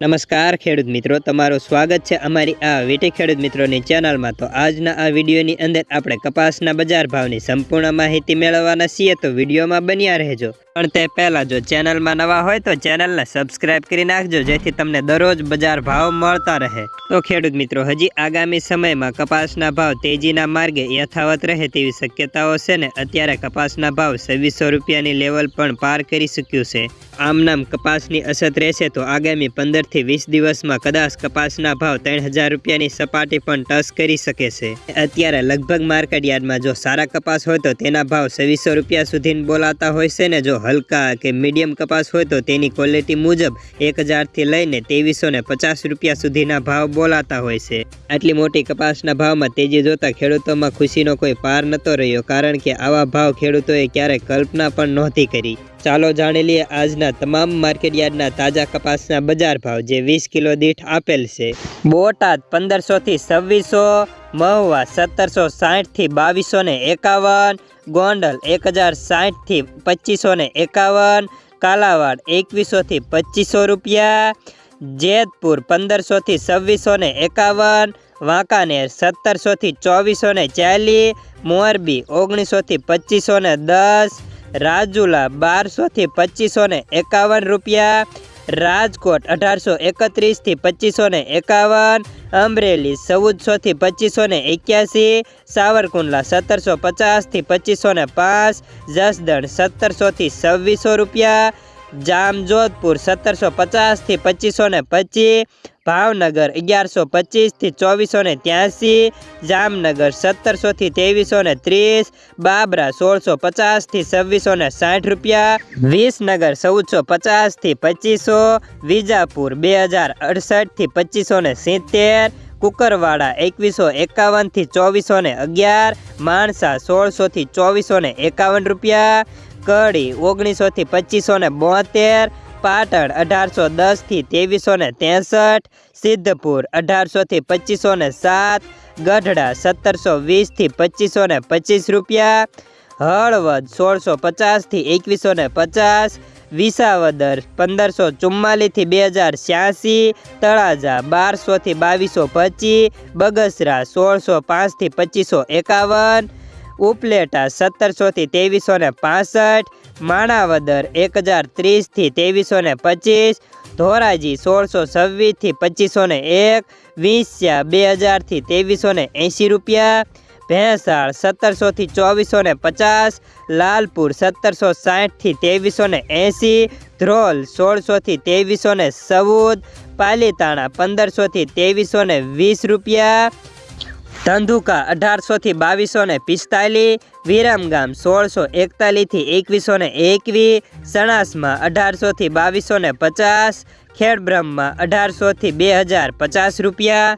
નમસ્કાર ખેડૂત મિત્રો, તમારું સ્વાગત છે અમારી આ વીટી ખેડૂત મિત્રોની ચેનલમાં. તો આજના આ વિડીયોની અંદર આપણે કપાસના બજાર ભાવની સંપૂર્ણ માહિતી મેળવવાના છીએ, તો વિડીયોમાં બન્યા રહેજો. પણ તે પહેલાં જો ચેનલમાં નવા હોય, તો ચેનલને સબસ્ક્રાઇબ કરી નાખજો, જેથી તમને દરરોજ બજાર ભાવ મળતા રહે. તો ખેડૂત મિત્રો, હજી આગામી સમયમાં કપાસના ભાવ તેજીના માર્ગે યથાવત રહે તેવી શક્યતાઓ છે ને, અત્યારે કપાસના ભાવ છવ્વીસો રૂપિયાની લેવલ પણ પાર કરી ચૂક્યું છે. આમ નામ કપાસની અસર રહેશે, તો આગામી પંદરથી વીસ દિવસમાં કદાચ કપાસના ભાવ ત્રણ હજાર રૂપિયાની સપાટી પણ ટચ કરી શકે છે. અત્યારે લગભગ માર્કેટ યાર્ડમાં જો સારા કપાસ હોય તો તેના ભાવ છવ્વીસો રૂપિયા સુધી બોલાતા હોય છે ને જો હલકા કે મીડિયમ કપાસ હોય તો તેની ક્વોલિટી મુજબ એક હજારથી લઈને ત્રેવીસો ને પચાસ રૂપિયા સુધીના ભાવ બોલાતા હોય છે. આટલી મોટી કપાસના ભાવમાં તેજી જોતા ખેડૂતોમાં ખુશીનો કોઈ પાર નતો રહ્યો, કારણ કે આવા ભાવ ખેડૂતોએ ક્યારેય કલ્પના પણ નહોતી કરી. ચાલો જાણી લઈએ આજના તમામ માર્કેટ યાર્ડના તાજા કપાસના બજાર ભાવ જે વીસ કિલો દીઠ આપેલ છે. બોટાદ પંદરસોથી છવ્વીસો, મહુવા સત્તરસો સાઠથી બાવીસો ને એકાવન, ગોંડલ એક હજાર સાઠથી પચીસો ને એકાવન, કાલાવાડ એકવીસોથી પચીસો રૂપિયા, જેતપુર પંદરસોથી છવ્વીસો ને એકાવન, વાંકાનેર સત્તરસોથી ચોવીસો ને ચાલીસ, મોરબી ઓગણીસોથી પચીસો ને દસ રાજુલા બારસોથી પચીસો ને એકાવન રૂપિયા, રાજકોટ અઢારસો એકત્રીસથી પચીસો ને એકાવન, અમરેલી ચૌદસોથી પચીસો ને એક્યાસી, સાવરકુંડલા સત્તરસો પચાસથી પચીસો ને પાંચ, જસદણ સત્તરસોથી છવ્વીસો રૂપિયા જામજોધપુર સત્તરસો પચાસથી પચીસો ને પચીસ, ભાવનગર અગિયારસો પચીસથી ચોવીસો ને ત્યાંસી, જામનગર સત્તરસોથી ત્રેવીસો ને ત્રીસ, બાબરા સોળસો પચાસથી છવ્વીસો ને સાઠ રૂપિયા, વિસનગર ચૌદસો પચાસથી પચીસો, વિજાપુર બે હજાર અડસઠથી પચીસો ને સિત્તેર, કુકરવાડા એકવીસો એકાવનથી ચોવીસો ને અગિયાર, માણસા સોળસોથી ચોવીસો ને એકાવન રૂપિયા કડી ઓગણીસોથી પચીસો ને બોતેર, પાટણ અઢારસો દસથી ત્રેવીસો ને ત્રેસઠ, સિદ્ધપુર અઢારસોથી પચીસો ને સાત, ગઢડા સત્તરસો વીસથી પચીસો ને પચીસ રૂપિયા, હળવદ સોળસો પચાસથી એકવીસો ને પચાસ, વિસાવદર પંદરસો ચુમ્માલીસથી બે હજાર છ્યાસી, તળાજા બારસોથી બાવીસો પચીસ, બગસરા સોળસો પાંચથી પચીસો એકાવન ઉપલેટા સત્તરસોથી ત્રેવીસો ને પાસઠ, માણાવદર એક હજાર ત્રીસથી ત્રેવીસો ને પચીસ, ધોરાજી સોળસો છવ્વીસથી પચીસો ને એક, વિંસ્યા બે હજારથી ત્રેવીસો ને એંશી રૂપિયા, ભેંસાળ સત્તરસોથી ચોવીસો ને પચાસ, લાલપુર સત્તરસો સાઠથી ત્રેવીસો ને એંસી ધ્રોલ સોળસોથી ત્રેવીસો ને ચૌદ, પાલીતાણા પંદરસોથી ત્રેવીસો ને વીસ રૂપિયા ધંધુકા અઢારસોથી બાવીસો ને પિસ્તાલીસ, વિરમગામ સોળસો એકતાલીસથી એકવીસો ને એકવીસ, સણાસમાં અઢારસોથી બાવીસો ને પચાસ, ખેડબ્રહ્મમાં અઢારસોથી બે હજાર પચાસ રૂપિયા